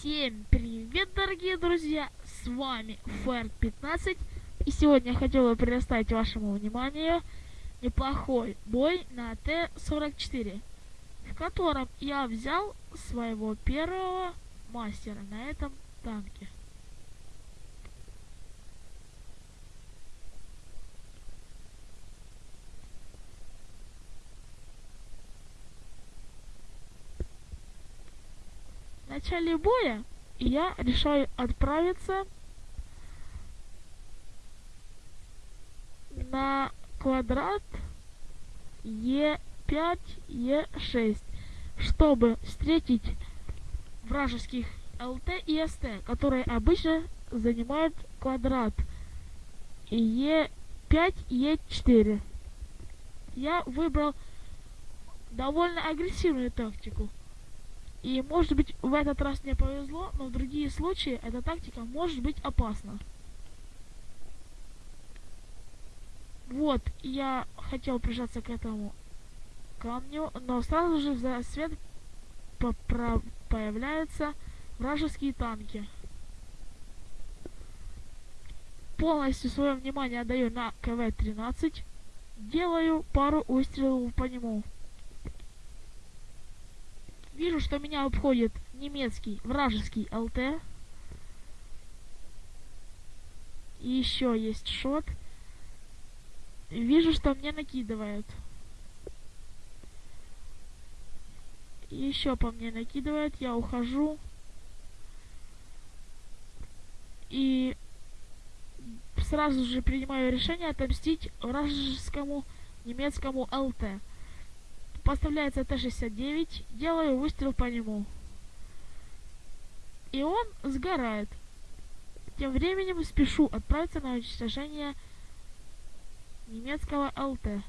Всем привет, дорогие друзья! С вами Фэрд 15 и сегодня я хотел бы предоставить вашему вниманию неплохой бой на Т-44, в котором я взял своего первого мастера на этом танке. Начале боя я решаю отправиться на квадрат Е5, Е6, чтобы встретить вражеских ЛТ и СТ, которые обычно занимают квадрат Е5, Е4. Я выбрал довольно агрессивную тактику. И может быть в этот раз мне повезло, но в другие случаи эта тактика может быть опасна. Вот, я хотел прижаться к этому камню, но сразу же за свет появляются вражеские танки. Полностью свое внимание отдаю на КВ-13. Делаю пару выстрелов по нему. Вижу, что меня обходит немецкий вражеский ЛТ. И еще есть шот. Вижу, что мне накидывают. Еще по мне накидывают, я ухожу. И сразу же принимаю решение отомстить вражескому немецкому ЛТ. Поставляется Т-69, делаю выстрел по нему. И он сгорает. Тем временем спешу отправиться на уничтожение немецкого ЛТ.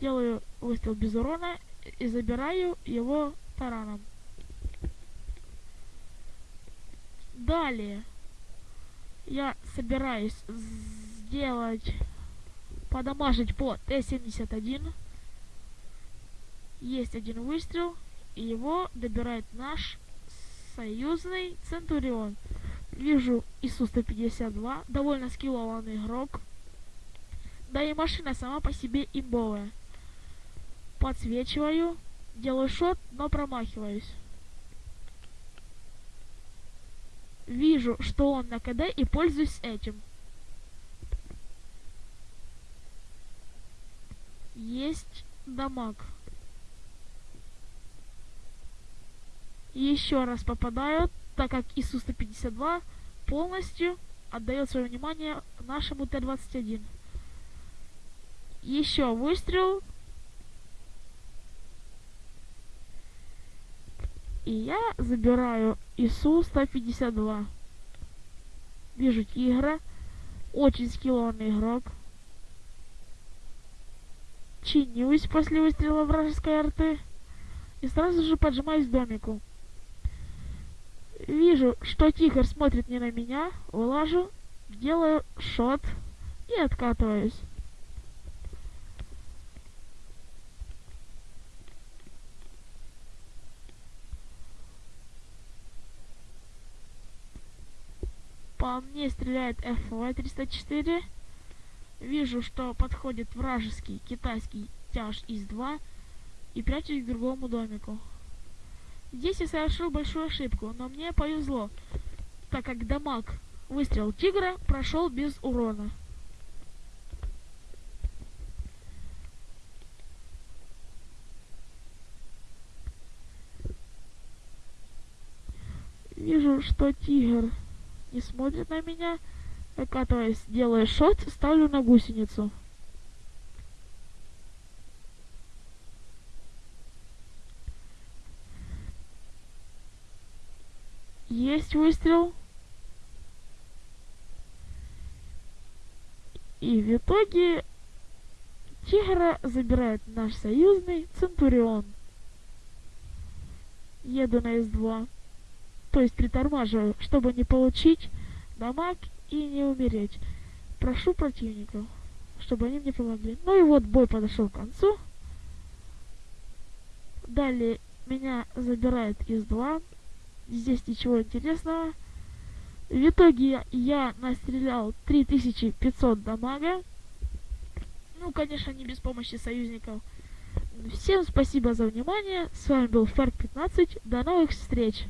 Делаю выстрел без урона и забираю его тараном. Далее я собираюсь сделать подамажить по Т-71 есть один выстрел, и его добирает наш союзный Центурион. Вижу ИСУ-152, довольно скиллованный игрок. Да и машина сама по себе имбовая. Подсвечиваю, делаю шот, но промахиваюсь. Вижу, что он на КД и пользуюсь этим. Есть дамаг. Еще раз попадают, так как ИСУ-152 полностью отдает свое внимание нашему Т-21. Еще выстрел. И я забираю ИСУ-152. Вижу тигра. Очень скиллованный игрок. Чинюсь после выстрела вражеской арты. И сразу же поджимаюсь к домику. Вижу, что тигр смотрит не на меня, вылажу, делаю шот и откатываюсь. По мне стреляет FV-304. Вижу, что подходит вражеский китайский тяж ИС-2 и прячусь к другому домику. Здесь я совершил большую ошибку, но мне повезло, так как дамаг выстрел тигра прошел без урона. Вижу, что тигр не смотрит на меня, выкатываясь, делая шот, ставлю на гусеницу. Есть выстрел. И в итоге Тигра забирает наш союзный Центурион. Еду на С2. То есть притормаживаю, чтобы не получить дамаг и не умереть. Прошу противников, чтобы они мне помогли. Ну и вот бой подошел к концу. Далее меня забирает С2. Здесь ничего интересного. В итоге я настрелял 3500 дамага. Ну, конечно, не без помощи союзников. Всем спасибо за внимание. С вами был Фарк 15. До новых встреч!